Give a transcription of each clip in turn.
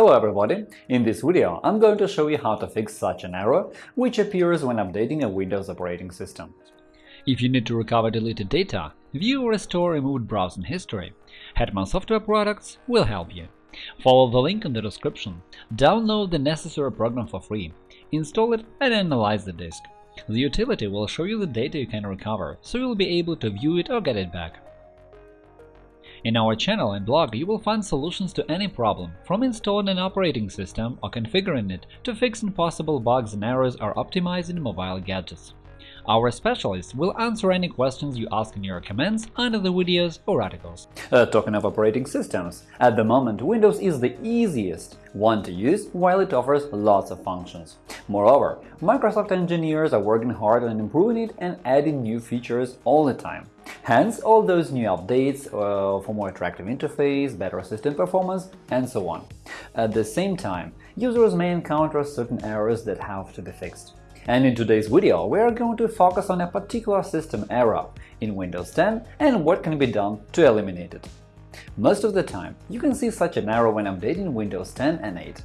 Hello everybody! In this video I'm going to show you how to fix such an error which appears when updating a Windows operating system. If you need to recover deleted data, view or restore removed browsing history, Hetman Software Products will help you. Follow the link in the description, download the necessary program for free, install it and analyze the disk. The utility will show you the data you can recover, so you'll be able to view it or get it back. In our channel and blog you will find solutions to any problem, from installing an operating system or configuring it to fixing possible bugs and errors or optimizing mobile gadgets. Our specialists will answer any questions you ask in your comments under the videos or articles. Uh, talking of operating systems, at the moment Windows is the easiest one to use while it offers lots of functions. Moreover, Microsoft engineers are working hard on improving it and adding new features all the time. Hence, all those new updates uh, for more attractive interface, better system performance, and so on. At the same time, users may encounter certain errors that have to be fixed. And in today's video, we are going to focus on a particular system error in Windows 10 and what can be done to eliminate it. Most of the time, you can see such an error when updating Windows 10 and 8,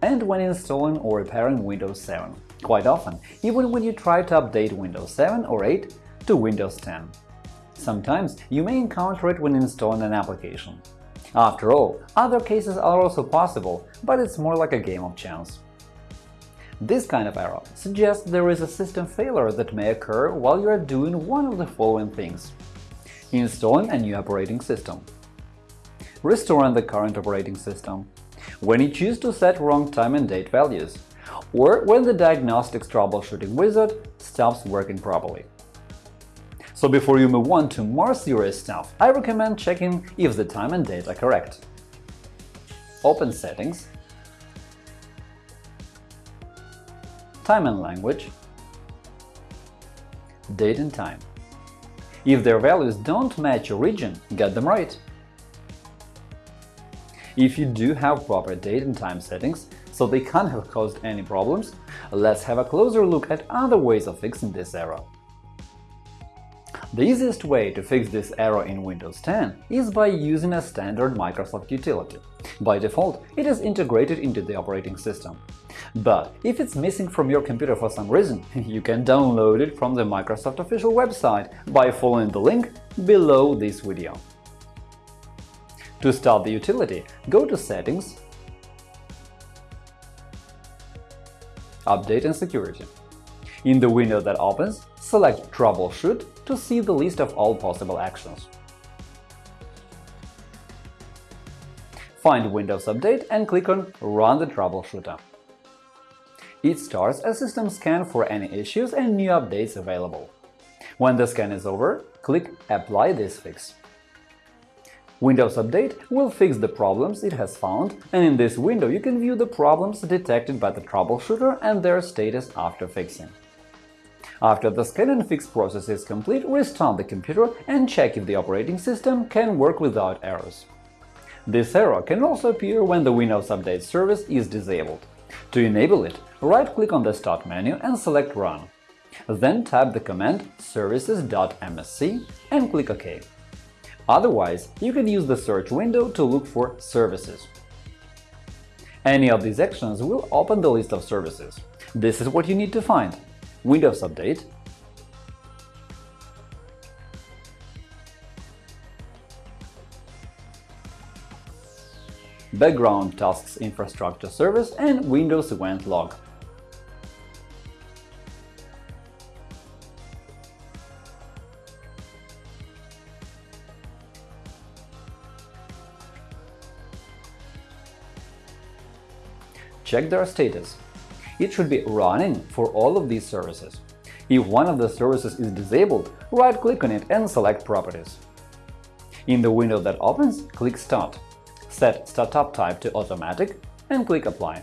and when installing or repairing Windows 7. Quite often, even when you try to update Windows 7 or 8 to Windows 10. Sometimes you may encounter it when installing an application. After all, other cases are also possible, but it's more like a game of chance. This kind of error suggests there is a system failure that may occur while you are doing one of the following things. Installing a new operating system. Restoring the current operating system. When you choose to set wrong time and date values. Or when the diagnostics troubleshooting wizard stops working properly. So before you move on to more serious stuff, I recommend checking if the time and date are correct. Open Settings, Time and Language, Date and Time. If their values don't match your region, get them right. If you do have proper date and time settings, so they can't have caused any problems, let's have a closer look at other ways of fixing this error. The easiest way to fix this error in Windows 10 is by using a standard Microsoft utility. By default, it is integrated into the operating system. But if it's missing from your computer for some reason, you can download it from the Microsoft official website by following the link below this video. To start the utility, go to Settings, Update and Security. In the window that opens, select Troubleshoot to see the list of all possible actions. Find Windows Update and click on Run the troubleshooter. It starts a system scan for any issues and new updates available. When the scan is over, click Apply this fix. Windows Update will fix the problems it has found, and in this window you can view the problems detected by the troubleshooter and their status after fixing. After the scan and fix process is complete, restart the computer and check if the operating system can work without errors. This error can also appear when the Windows Update service is disabled. To enable it, right-click on the Start menu and select Run. Then type the command services.msc and click OK. Otherwise, you can use the search window to look for Services. Any of these actions will open the list of services. This is what you need to find Windows Update, Background Tasks Infrastructure Service and Windows Event Log. Check their status it should be running for all of these services. If one of the services is disabled, right-click on it and select Properties. In the window that opens, click Start. Set Startup type to Automatic and click Apply.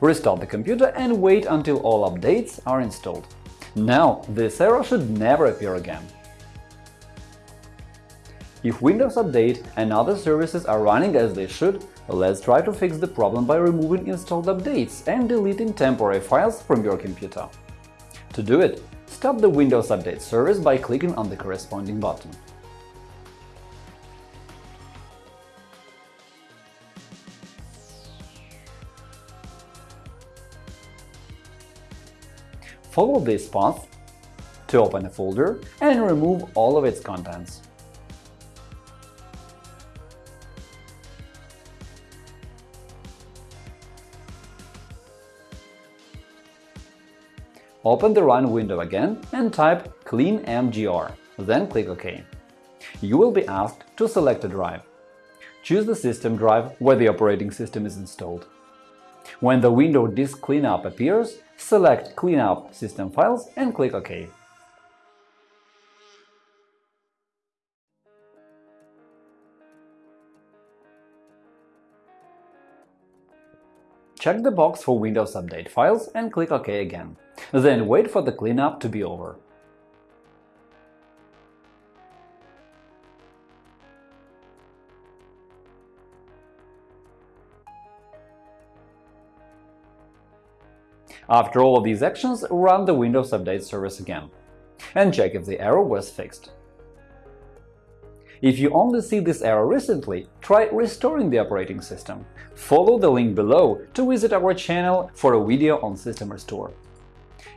Restart the computer and wait until all updates are installed. Now, this error should never appear again. If Windows Update and other services are running as they should, let's try to fix the problem by removing installed updates and deleting temporary files from your computer. To do it, stop the Windows Update service by clicking on the corresponding button. Follow this path to open a folder and remove all of its contents. Open the Run window again and type clean mgr, then click OK. You will be asked to select a drive. Choose the system drive where the operating system is installed. When the window Disk Cleanup appears, select Cleanup System Files and click OK. Check the box for Windows Update files and click OK again. Then wait for the cleanup to be over. After all of these actions, run the Windows Update service again and check if the error was fixed. If you only see this error recently, try restoring the operating system. Follow the link below to visit our channel for a video on System Restore.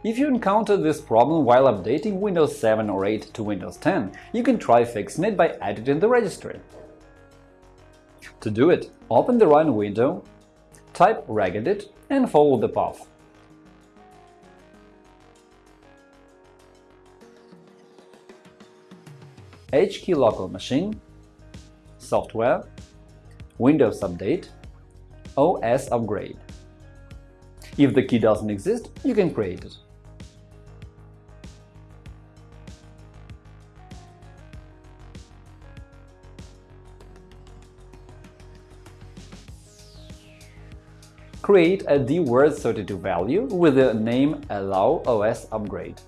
If you encounter this problem while updating Windows 7 or 8 to Windows 10, you can try fixing it by editing the registry. To do it, open the Run window, type regedit and follow the path. HKey local machine, software, Windows Update, OS upgrade. If the key doesn't exist, you can create it. Create a dword32 value with the name allow OS upgrade.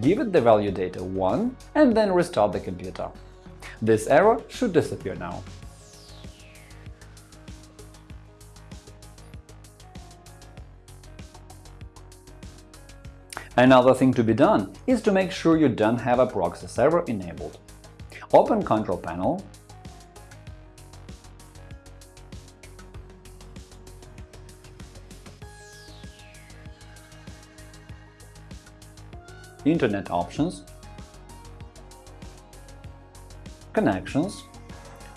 Give it the value data 1 and then restart the computer. This error should disappear now. Another thing to be done is to make sure you don't have a proxy server enabled. Open Control Panel Internet options, Connections,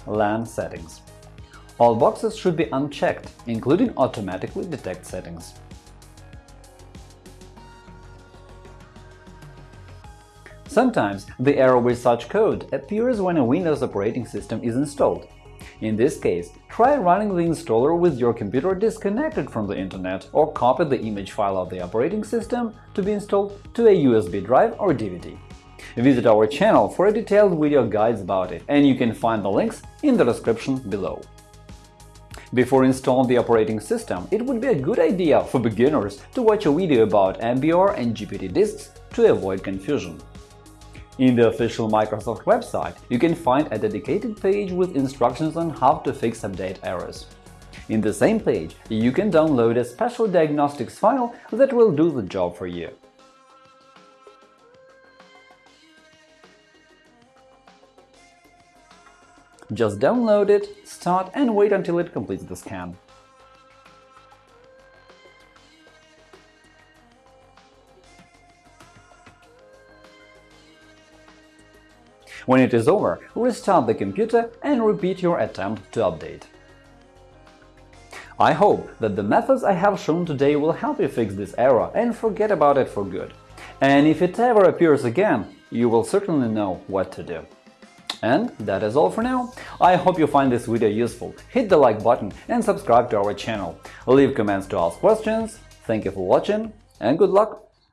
LAN settings. All boxes should be unchecked, including automatically detect settings. Sometimes the error with such code appears when a Windows operating system is installed. In this case, try running the installer with your computer disconnected from the Internet or copy the image file of the operating system to be installed to a USB drive or DVD. Visit our channel for a detailed video guides about it, and you can find the links in the description below. Before installing the operating system, it would be a good idea for beginners to watch a video about MBR and GPT disks to avoid confusion. In the official Microsoft website, you can find a dedicated page with instructions on how to fix update errors. In the same page, you can download a special diagnostics file that will do the job for you. Just download it, start and wait until it completes the scan. When it is over, restart the computer and repeat your attempt to update. I hope that the methods I have shown today will help you fix this error and forget about it for good. And if it ever appears again, you will certainly know what to do. And that is all for now. I hope you find this video useful. Hit the like button and subscribe to our channel. Leave comments to ask questions. Thank you for watching and good luck!